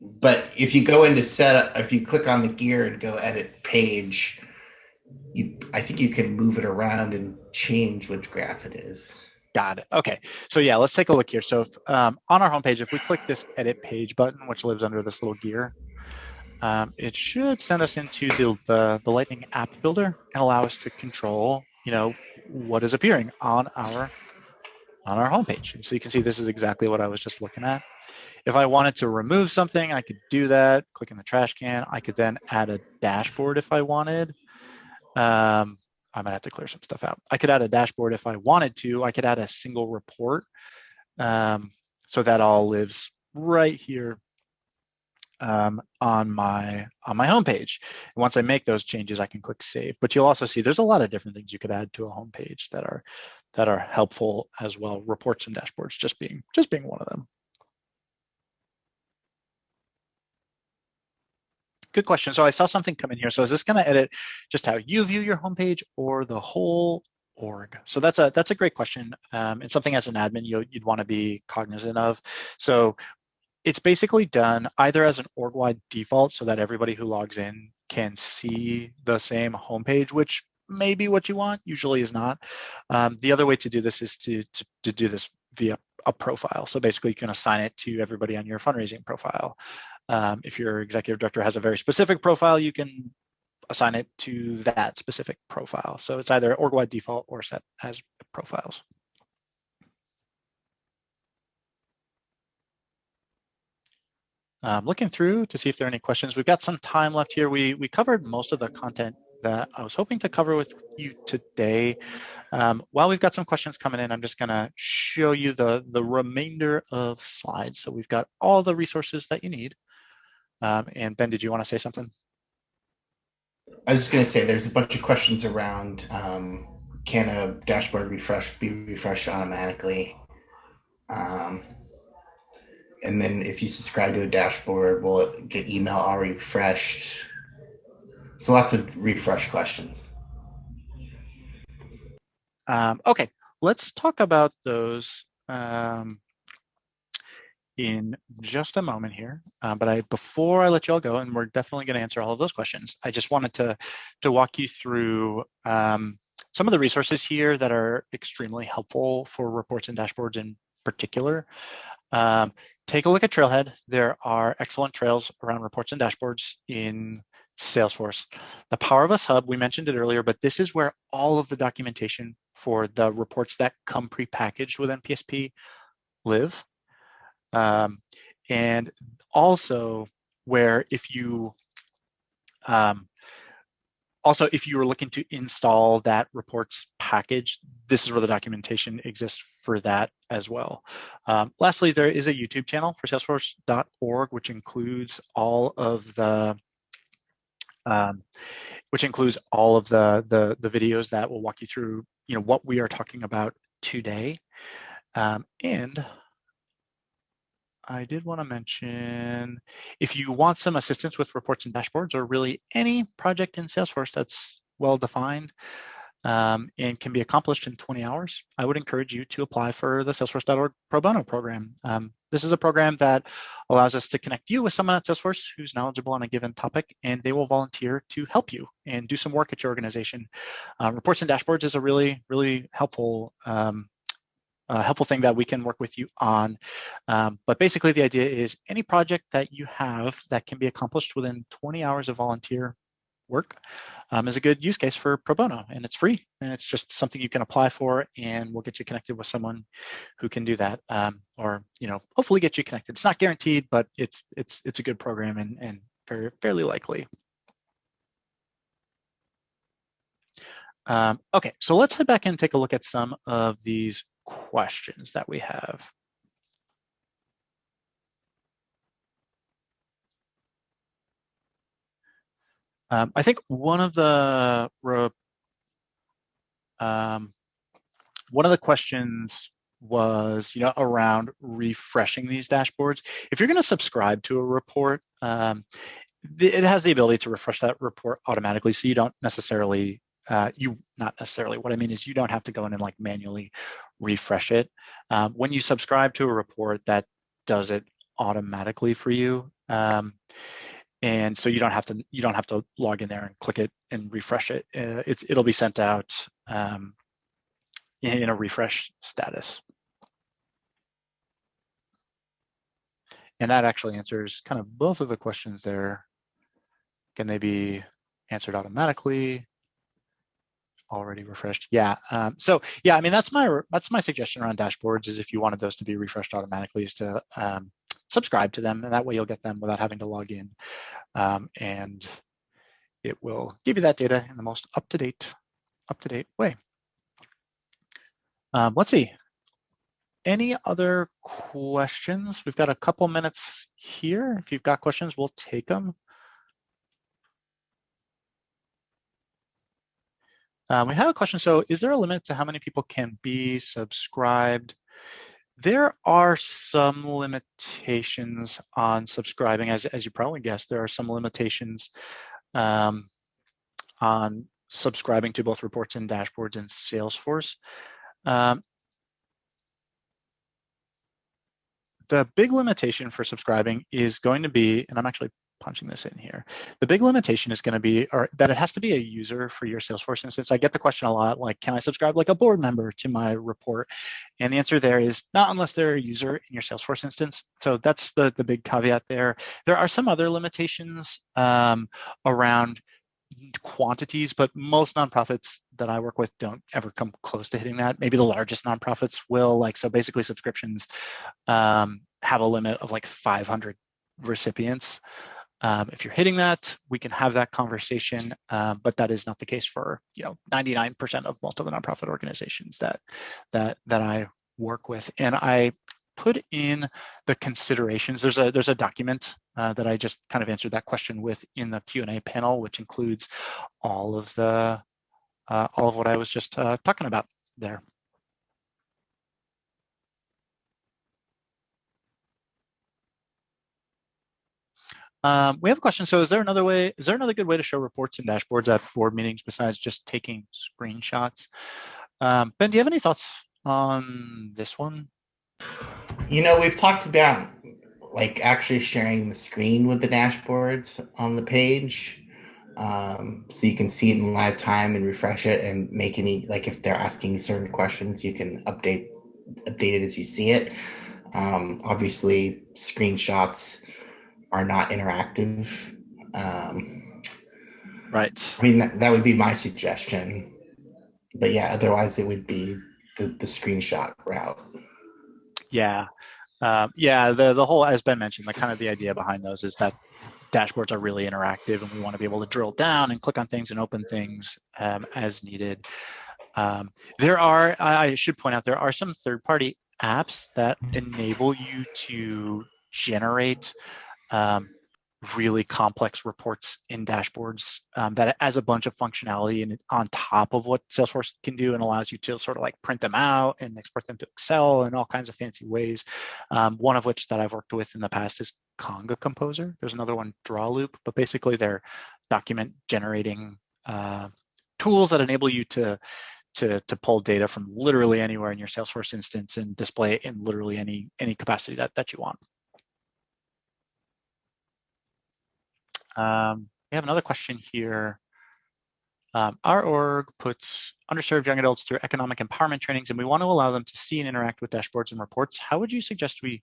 but if you go into setup, if you click on the gear and go edit page, you I think you can move it around and change which graph it is. Got it. Okay. So yeah, let's take a look here. So if, um, on our homepage, if we click this edit page button, which lives under this little gear, um, it should send us into the, the, the Lightning app builder and allow us to control, you know, what is appearing on our on our homepage. And so you can see this is exactly what I was just looking at. If I wanted to remove something, I could do that, click in the trash can. I could then add a dashboard if I wanted. Um, I might have to clear some stuff out. I could add a dashboard if I wanted to. I could add a single report. Um, so that all lives right here um, on my on my homepage. And once I make those changes, I can click save. But you'll also see there's a lot of different things you could add to a homepage that are that are helpful as well. Reports and dashboards just being just being one of them. Good question. So I saw something come in here. So is this going to edit just how you view your homepage or the whole org? So that's a that's a great question. Um, something as an admin you, you'd want to be cognizant of. So it's basically done either as an org-wide default so that everybody who logs in can see the same homepage, which may be what you want, usually is not. Um, the other way to do this is to, to, to do this via a profile. So basically you can assign it to everybody on your fundraising profile. Um, if your executive director has a very specific profile, you can assign it to that specific profile. So it's either org-wide default or set as profiles. Um, looking through to see if there are any questions. We've got some time left here. We we covered most of the content that I was hoping to cover with you today. Um, while we've got some questions coming in, I'm just going to show you the the remainder of slides. So we've got all the resources that you need. Um, and Ben, did you want to say something? I was just going to say there's a bunch of questions around um, can a dashboard refresh be refreshed automatically? Um, and then if you subscribe to a dashboard, will it get email all refreshed? So lots of refresh questions. Um, okay, let's talk about those um, in just a moment here. Uh, but I, before I let you all go, and we're definitely going to answer all of those questions, I just wanted to to walk you through um, some of the resources here that are extremely helpful for reports and dashboards in particular. Um, take a look at Trailhead. There are excellent trails around reports and dashboards in Salesforce. The Power of Us Hub, we mentioned it earlier, but this is where all of the documentation for the reports that come prepackaged with NPSP live. Um, and also where if you um, also, if you were looking to install that reports package, this is where the documentation exists for that as well. Um, lastly, there is a YouTube channel for salesforce.org, which includes all of the um, which includes all of the, the, the videos that will walk you through, you know, what we are talking about today. Um, and I did want to mention if you want some assistance with reports and dashboards or really any project in Salesforce that's well defined um, and can be accomplished in 20 hours, I would encourage you to apply for the Salesforce.org Pro Bono program. Um, this is a program that allows us to connect you with someone at Salesforce who's knowledgeable on a given topic, and they will volunteer to help you and do some work at your organization. Uh, reports and dashboards is a really, really helpful um, uh, helpful thing that we can work with you on. Um, but basically the idea is any project that you have that can be accomplished within 20 hours of volunteer work um, is a good use case for pro bono and it's free and it's just something you can apply for and we'll get you connected with someone who can do that um, or you know hopefully get you connected it's not guaranteed but it's it's it's a good program and and very fairly likely um, okay so let's head back and take a look at some of these questions that we have Um, I think one of the um, one of the questions was, you know, around refreshing these dashboards. If you're going to subscribe to a report, um, it has the ability to refresh that report automatically, so you don't necessarily uh, you not necessarily what I mean is you don't have to go in and like manually refresh it. Um, when you subscribe to a report, that does it automatically for you. Um, and so you don't have to you don't have to log in there and click it and refresh it. Uh, it's, it'll be sent out um, in, in a refresh status. And that actually answers kind of both of the questions there. Can they be answered automatically? Already refreshed. Yeah. Um, so yeah, I mean that's my that's my suggestion around dashboards is if you wanted those to be refreshed automatically is to um, subscribe to them and that way you'll get them without having to log in. Um, and it will give you that data in the most up-to-date, up-to-date way. Um, let's see. Any other questions? We've got a couple minutes here. If you've got questions, we'll take them. Um, we have a question. So is there a limit to how many people can be subscribed there are some limitations on subscribing, as, as you probably guessed, there are some limitations um, on subscribing to both reports and dashboards in Salesforce. Um, the big limitation for subscribing is going to be, and I'm actually punching this in here. The big limitation is going to be or that it has to be a user for your Salesforce instance. I get the question a lot, like, can I subscribe like a board member to my report? And the answer there is not unless they're a user in your Salesforce instance. So that's the, the big caveat there. There are some other limitations um, around quantities, but most nonprofits that I work with don't ever come close to hitting that. Maybe the largest nonprofits will, like, so basically subscriptions um, have a limit of like 500 recipients. Um, if you're hitting that, we can have that conversation, um, but that is not the case for you know 99% of most of the nonprofit organizations that that that I work with. And I put in the considerations. There's a there's a document uh, that I just kind of answered that question with in the Q&A panel, which includes all of the uh, all of what I was just uh, talking about there. Um, we have a question. So is there another way, is there another good way to show reports and dashboards at board meetings besides just taking screenshots? Um, ben, do you have any thoughts on this one? You know, we've talked about like actually sharing the screen with the dashboards on the page. Um, so you can see it in live time and refresh it and make any, like if they're asking certain questions, you can update, update it as you see it. Um, obviously screenshots, are not interactive. Um, right. I mean, that, that would be my suggestion. But yeah, otherwise it would be the, the screenshot route. Yeah. Um, yeah, the, the whole, as Ben mentioned, like kind of the idea behind those is that dashboards are really interactive and we want to be able to drill down and click on things and open things um, as needed. Um, there are, I should point out, there are some third-party apps that enable you to generate um, really complex reports in dashboards um, that adds a bunch of functionality and on top of what Salesforce can do and allows you to sort of like print them out and export them to Excel and all kinds of fancy ways. Um, one of which that I've worked with in the past is Conga Composer. There's another one, Drawloop, but basically they're document generating uh, tools that enable you to to, to pull data from literally anywhere in your Salesforce instance and display it in literally any any capacity that, that you want. Um, we have another question here. Um, our org puts underserved young adults through economic empowerment trainings, and we want to allow them to see and interact with dashboards and reports. How would you suggest we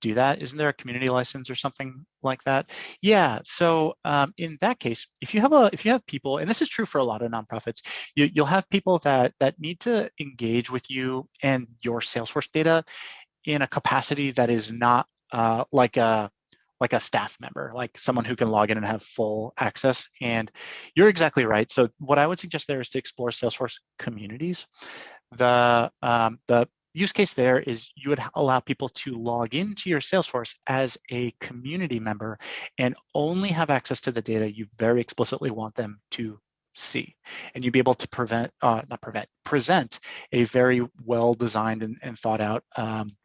do that? Isn't there a community license or something like that? Yeah. So um, in that case, if you have a if you have people, and this is true for a lot of nonprofits, you, you'll have people that that need to engage with you and your Salesforce data in a capacity that is not uh, like a like a staff member, like someone who can log in and have full access. And you're exactly right. So what I would suggest there is to explore Salesforce communities. The um, the use case there is you would allow people to log into your Salesforce as a community member and only have access to the data you very explicitly want them to see. And you'd be able to prevent, uh, not prevent, present a very well designed and, and thought out um,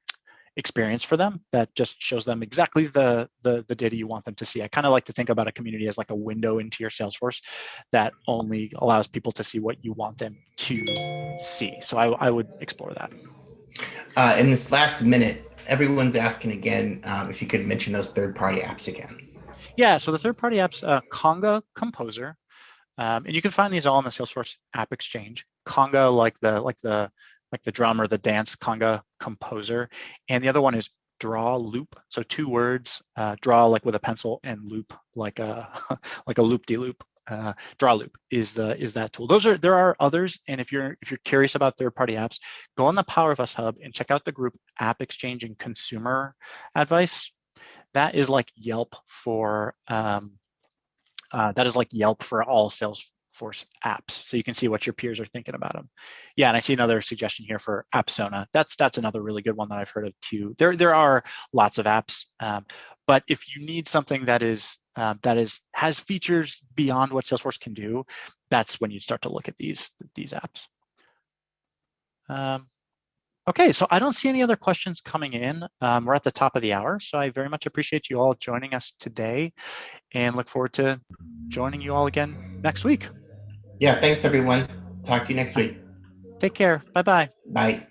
experience for them that just shows them exactly the, the, the data you want them to see. I kind of like to think about a community as like a window into your Salesforce that only allows people to see what you want them to see. So I, I would explore that. Uh, in this last minute, everyone's asking again um, if you could mention those third-party apps again. Yeah, so the third-party apps, uh, Conga Composer, um, and you can find these all in the Salesforce App Exchange. Conga, like the like the like the drum or the dance Conga Composer, and the other one is Draw Loop. So two words, uh, draw like with a pencil, and loop like a like a loop de loop uh, Drawloop is the is that tool. Those are there are others, and if you're if you're curious about third-party apps, go on the Power of Us Hub and check out the group App Exchange and Consumer Advice. That is like Yelp for um, uh, that is like Yelp for all Salesforce apps, so you can see what your peers are thinking about them. Yeah, and I see another suggestion here for Apsona. That's that's another really good one that I've heard of too. There there are lots of apps, um, but if you need something that is um, that is has features beyond what Salesforce can do, that's when you start to look at these these apps. Um, okay, so I don't see any other questions coming in. Um, we're at the top of the hour, so I very much appreciate you all joining us today, and look forward to joining you all again next week. Yeah, thanks everyone. Talk to you next week. Take care. Bye-bye. Bye.